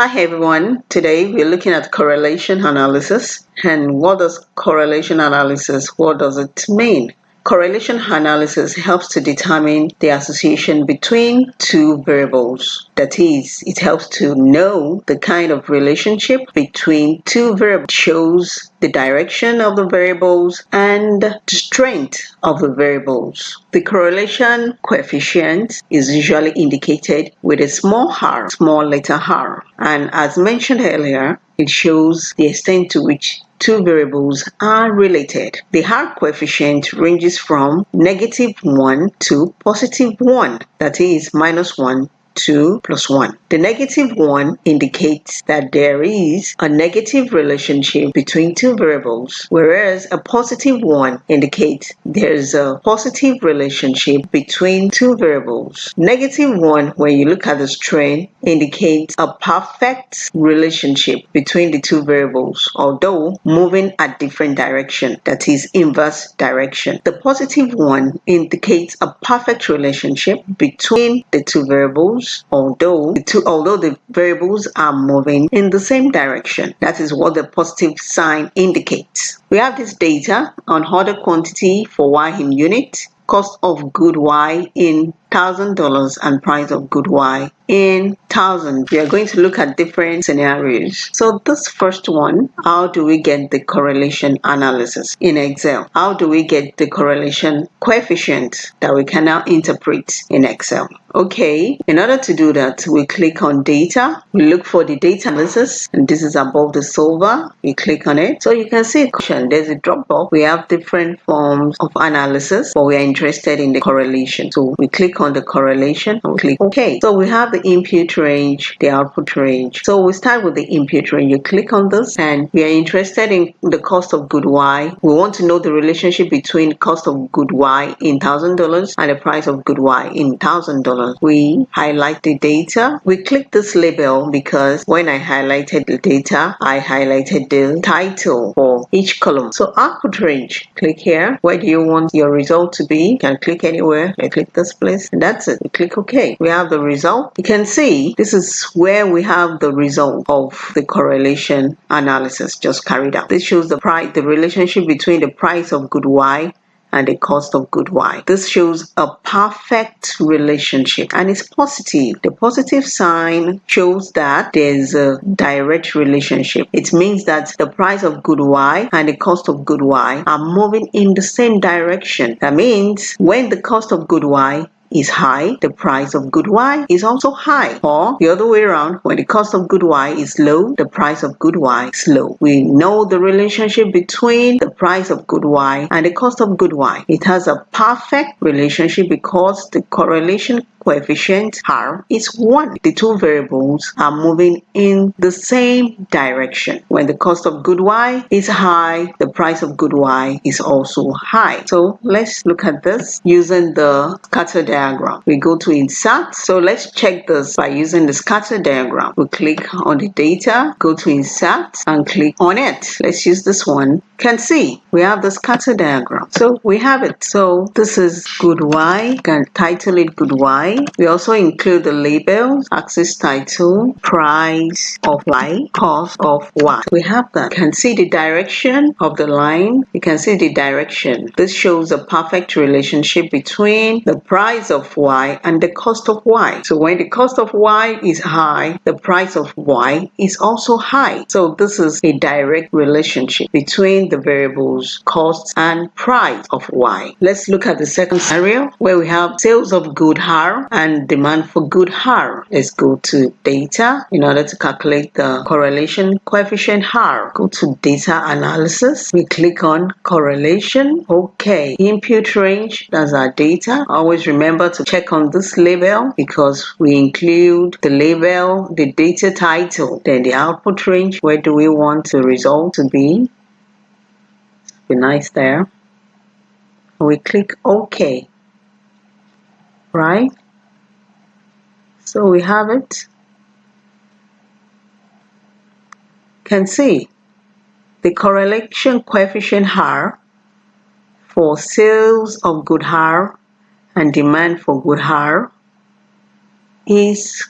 Hi everyone, today we're looking at correlation analysis and what does correlation analysis, what does it mean? Correlation analysis helps to determine the association between two variables. That is, it helps to know the kind of relationship between two variables, shows the direction of the variables and the strength of the variables. The correlation coefficient is usually indicated with a small r, small letter r. And as mentioned earlier, it shows the extent to which two variables are related. The R coefficient ranges from negative 1 to positive 1, that is minus 1 2 plus 1. The negative 1 indicates that there is a negative relationship between two variables, whereas a positive 1 indicates there's a positive relationship between two variables. Negative 1, when you look at the strain, indicates a perfect relationship between the two variables, although moving at different direction, that is inverse direction. The positive 1 indicates a perfect relationship between the two variables although the two, although the variables are moving in the same direction. That is what the positive sign indicates. We have this data on order quantity for Y in unit, cost of good Y in thousand dollars and price of good Y in thousand. We are going to look at different scenarios. So this first one, how do we get the correlation analysis in Excel? How do we get the correlation coefficient that we can now interpret in Excel? Okay, in order to do that, we click on data, we look for the data analysis, and this is above the solver. We click on it. So you can see there's a drop box. We have different forms of analysis, but we are interested in the correlation. So we click on the correlation and click OK. So we have the input range, the output range. So we start with the input range. You click on this and we are interested in the cost of good Y. We want to know the relationship between cost of good Y in thousand dollars and the price of good Y in thousand dollars. We highlight the data. We click this label because when I highlighted the data, I highlighted the title for each column. So output range, click here. Where do you want your result to be? You can click anywhere. I click this place and that's it. We click OK. We have the result. You can see this is where we have the result of the correlation analysis just carried out. This shows the price, the relationship between the price of good Y and the cost of good Y. This shows a perfect relationship and it's positive. The positive sign shows that there's a direct relationship. It means that the price of good Y and the cost of good Y are moving in the same direction. That means when the cost of good Y is high, the price of good Y is also high. Or the other way around, when the cost of good Y is low, the price of good Y is low. We know the relationship between the price of good Y and the cost of good Y. It has a perfect relationship because the correlation coefficient r is 1. The two variables are moving in the same direction. When the cost of good y is high, the price of good y is also high. So let's look at this using the scatter diagram. We go to insert. So let's check this by using the scatter diagram. We click on the data, go to insert and click on it. Let's use this one. Can see we have the scatter diagram. So we have it. So this is good y. You Can title it good y we also include the labels, axis title, price of Y, cost of Y. We have that. You can see the direction of the line. You can see the direction. This shows a perfect relationship between the price of Y and the cost of Y. So when the cost of Y is high, the price of Y is also high. So this is a direct relationship between the variables cost and price of Y. Let's look at the second scenario where we have sales of good And demand for good R. Let's go to data in order to calculate the correlation coefficient R. Go to data analysis. We click on correlation. Okay. Input range, that's our data. Always remember to check on this label because we include the label, the data title, then the output range. Where do we want the result to be? Be nice there. We click OK. Right? So we have it. Can see the correlation coefficient R for sales of good R and demand for good R is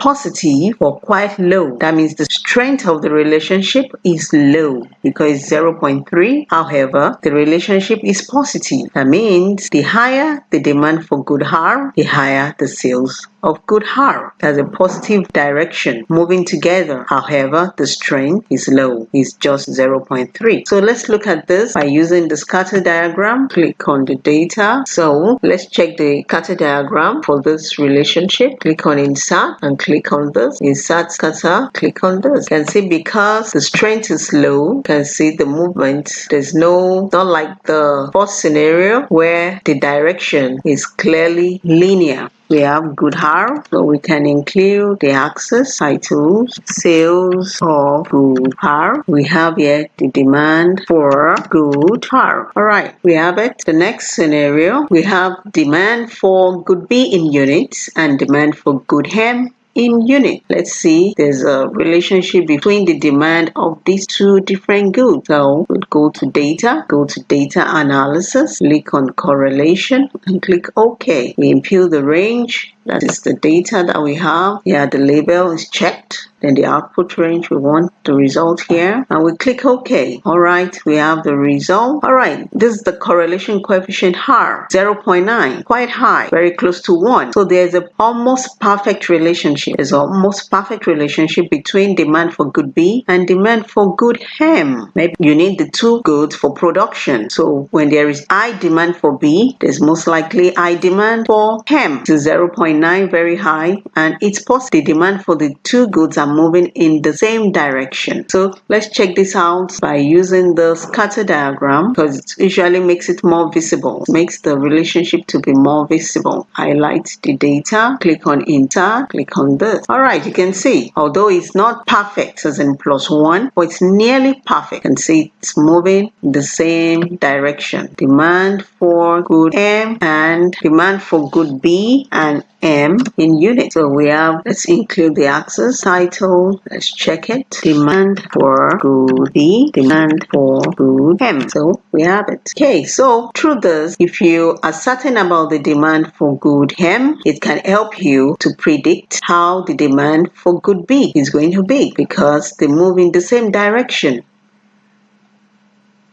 positive or quite low. That means the strength of the relationship is low because 0.3. However, the relationship is positive. That means the higher the demand for good harm, the higher the sales of good harm. That's a positive direction moving together. However, the strength is low. It's just 0.3. So let's look at this by using the scatter diagram. Click on the data. So let's check the scatter diagram for this relationship. Click on insert and click on this. Insert scatter. Click on this. You can see because the strength is low, you can see the movement. There's no, not like the first scenario where the direction is clearly linear we have good hair so we can include the axis titles sales of good hair we have here the demand for good hair all right we have it the next scenario we have demand for good b in units and demand for good hem in unit. Let's see, there's a relationship between the demand of these two different goods. So we'll go to data, go to data analysis, click on correlation and click OK. We impute the range. That is the data that we have. Yeah, the label is checked. Then the output range we want the result here. And we click OK. All right we have the result. All right this is the correlation coefficient R 0.9 quite high very close to 1 so there's a almost perfect relationship. There's almost perfect relationship between demand for good B and demand for good hem maybe you need the two goods for production. So when there is high demand for B there's most likely high demand for hem to 0.9 very high and it's possible the demand for the two goods are moving in the same direction. So let's check this out by using the scatter diagram because it usually makes it more visible, makes the relationship to be more visible. Highlight the data, click on enter, click on this. All right, you can see, although it's not perfect as in plus one, but it's nearly perfect. You can see it's moving in the same direction. Demand for good M and demand for good B and M in units. So we have, let's include the axis title. Let's check it. Demand for good B, demand for good M. So we have it. Okay, so through this, if you are certain about the demand for good M, it can help you to predict how the demand for good B is going to be because they move in the same direction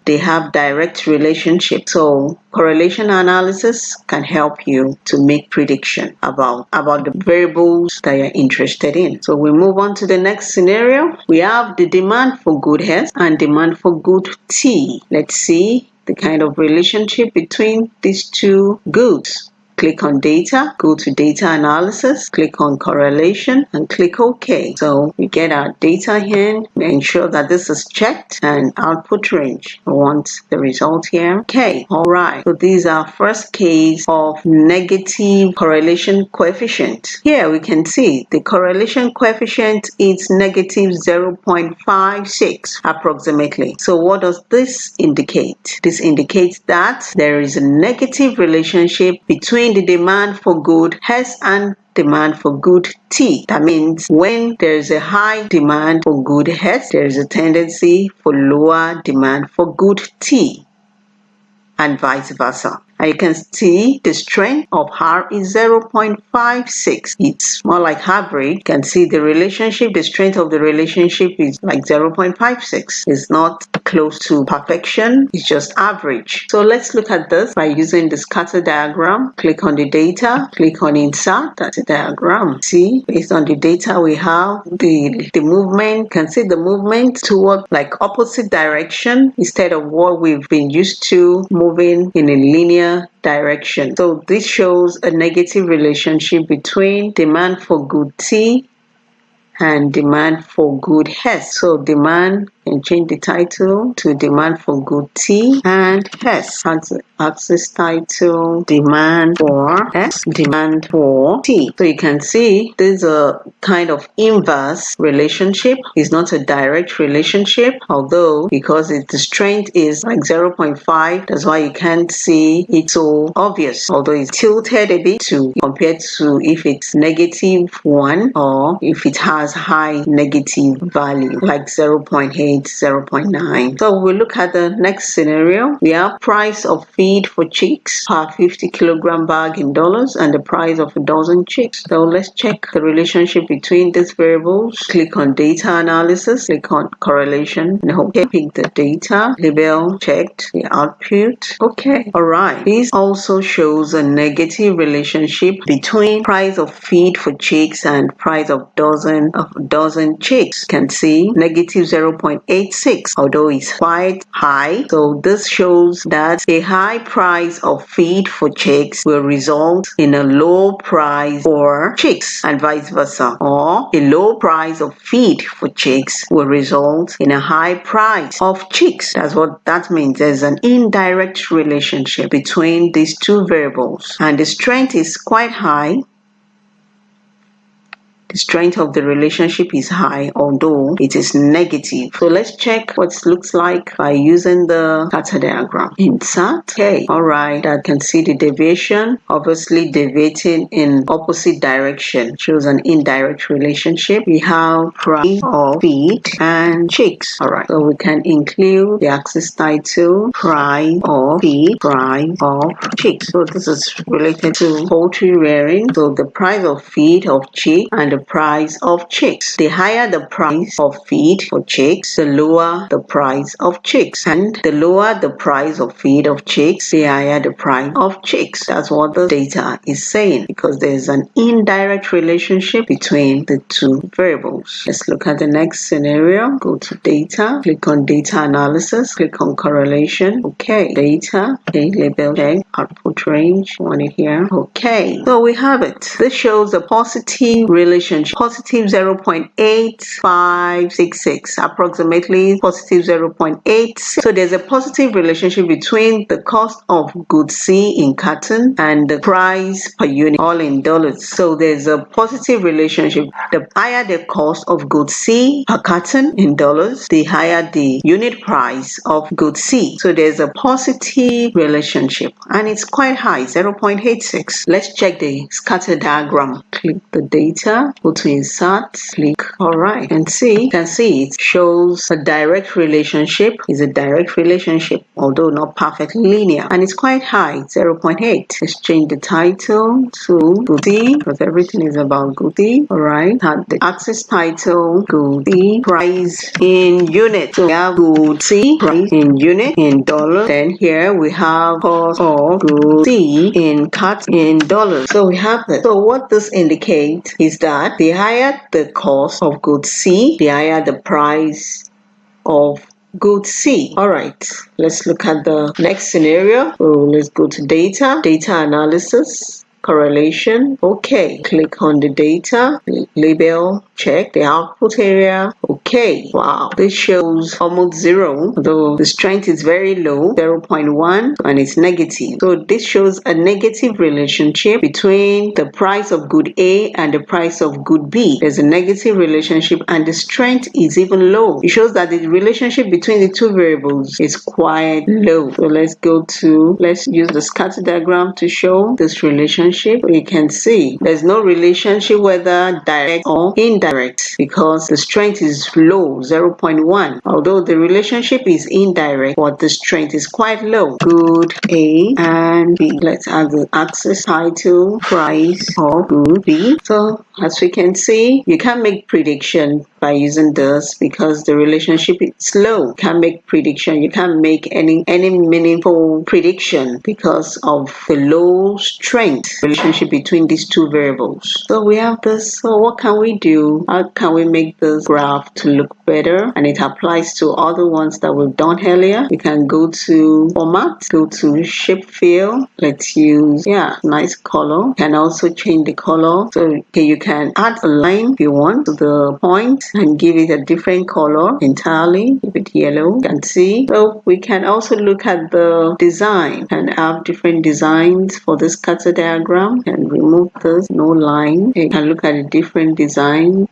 they have direct relationship. So correlation analysis can help you to make prediction about, about the variables that you're interested in. So we move on to the next scenario. We have the demand for good health and demand for good tea. Let's see the kind of relationship between these two goods. Click on data, go to data analysis, click on correlation and click OK. So we get our data here, ensure that this is checked and output range. I want the result here. Okay, all right. So these are first case of negative correlation coefficient. Here we can see the correlation coefficient is negative 0.56 approximately. So what does this indicate? This indicates that there is a negative relationship between between the demand for good H and demand for good tea. That means when there is a high demand for good H, there is a tendency for lower demand for good tea and vice versa you can see the strength of R is 0.56 it's more like average you can see the relationship the strength of the relationship is like 0.56 it's not close to perfection. It's just average. So let's look at this by using the scatter diagram. Click on the data click on insert. That's a diagram. See based on the data we have the the movement you can see the movement toward like opposite direction. Instead of what we've been used to moving in a linear direction. So this shows a negative relationship between demand for good tea and demand for good health. So demand can change the title to demand for good tea and health. Axis title demand for S demand for tea. So you can see there's a kind of inverse relationship. It's not a direct relationship, although because it, the strength is like 0.5, that's why you can't see it so obvious. Although it's tilted a bit to compared to if it's negative one or if it has high negative value like 0.8 it's 0.9. So we look at the next scenario. We have price of feed for chicks per 50 kilogram bag in dollars and the price of a dozen chicks. So let's check the relationship between these variables. Click on data analysis, click on correlation, okay, pick the data, label checked, the output. Okay, all right. This also shows a negative relationship between price of feed for chicks and price of dozen of dozen chicks. You can see negative 0.86, although it's quite high. So this shows that a high price of feed for chicks will result in a low price for chicks and vice versa. Or a low price of feed for chicks will result in a high price of chicks. That's what that means. There's an indirect relationship between these two variables and the strength is quite high strength of the relationship is high, although it is negative. So let's check what it looks like by using the scatter diagram. Insert. Okay, all right. I can see the deviation, obviously deviating in opposite direction, shows an indirect relationship. We have price of feed and chicks. All right. So we can include the axis title, price of feed, price of chicks. So this is related to poultry rearing. So the price of feed of chick and the price of chicks. The higher the price of feed for chicks, the lower the price of chicks. And the lower the price of feed of chicks, the higher the price of chicks. That's what the data is saying because there's an indirect relationship between the two variables. Let's look at the next scenario. Go to data, click on data analysis, click on correlation. Okay, data, okay, label, okay, output range, want it here. Okay, so we have it. This shows a positive relationship relationship positive 0.8566 approximately positive 0.8 so there's a positive relationship between the cost of good C in cotton and the price per unit all in dollars. So there's a positive relationship. The higher the cost of good C per cotton in dollars the higher the unit price of good C. So there's a positive relationship and it's quite high 0.86 let's check the scatter diagram. Click the data go to insert click all right and see you can see it shows a direct relationship is a direct relationship although not perfectly linear and it's quite high 0.8 let's change the title to goody because everything is about goody all right at the axis title goody price in unit. So we have goody price in unit in dollars then here we have cost of goody in cut in dollars so we have that so what this indicates is that the higher the cost of good C, the higher the price of good C. All right, let's look at the next scenario. So let's go to data, data analysis correlation. Okay, click on the data, label, check the output area. Okay, wow, this shows almost zero, though the strength is very low, 0.1, and it's negative. So this shows a negative relationship between the price of good A and the price of good B. There's a negative relationship and the strength is even low. It shows that the relationship between the two variables is quite low. So let's go to, let's use the scatter diagram to show this relationship relationship, we can see there's no relationship whether direct or indirect because the strength is low, 0.1. Although the relationship is indirect, but the strength is quite low. Good A and B. Let's add the axis title, price of good B. So as we can see, you can make prediction by using this because the relationship is low. You can't make prediction. You can't make any any meaningful prediction because of the low strength relationship between these two variables. So we have this. So what can we do? How can we make this graph to look better? And it applies to all the ones that we've done earlier. We can go to format, go to shape fill. Let's use yeah, nice color. You can also change the color. So okay, you can add a line if you want to the point and give it a different color entirely. Give it yellow. You can see. So we can also look at the design and have different designs for this scatter diagram and remove this no line. You can look at a different design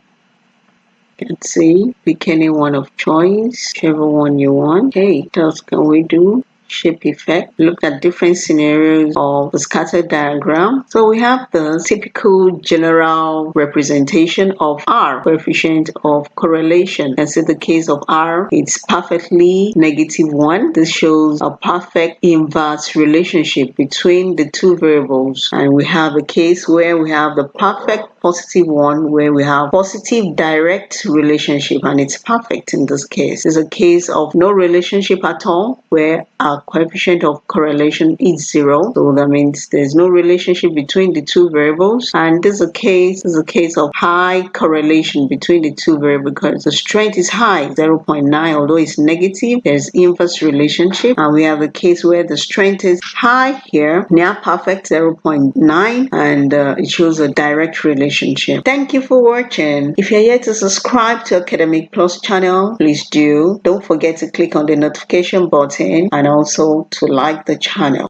you can see pick any one of choice whichever one you want hey what else can we do shape effect. Look at different scenarios of the scatter diagram. So we have the typical general representation of R, coefficient of correlation. And so the case of R, it's perfectly negative one. This shows a perfect inverse relationship between the two variables. And we have a case where we have the perfect positive one where we have positive direct relationship and it's perfect in this case. It's a case of no relationship at all where our coefficient of correlation is zero. So that means there's no relationship between the two variables. And this is a case, is a case of high correlation between the two variables because the strength is high, 0.9, although it's negative, there's inverse relationship. And we have a case where the strength is high here, near perfect 0.9, and uh, it shows a direct relationship. Thank you for watching. If you're yet to subscribe to Academic Plus channel, please do. Don't forget to click on the notification button and also to like the channel.